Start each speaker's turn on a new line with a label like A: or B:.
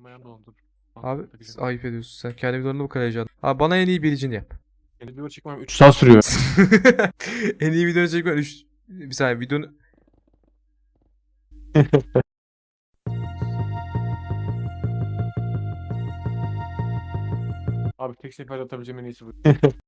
A: Elim ayağım dolandır.
B: Abi ayıp ediyorsun sen. Kendi videolarında bu kadar heyecanlı. Abi bana en iyi bilicini yap.
A: Yeni video çekmem 3 saat sürüyor.
B: en iyi videonu çekmen 3... Bir saniye videonu...
A: Abi tek seferde atabileceğim en iyisi bu.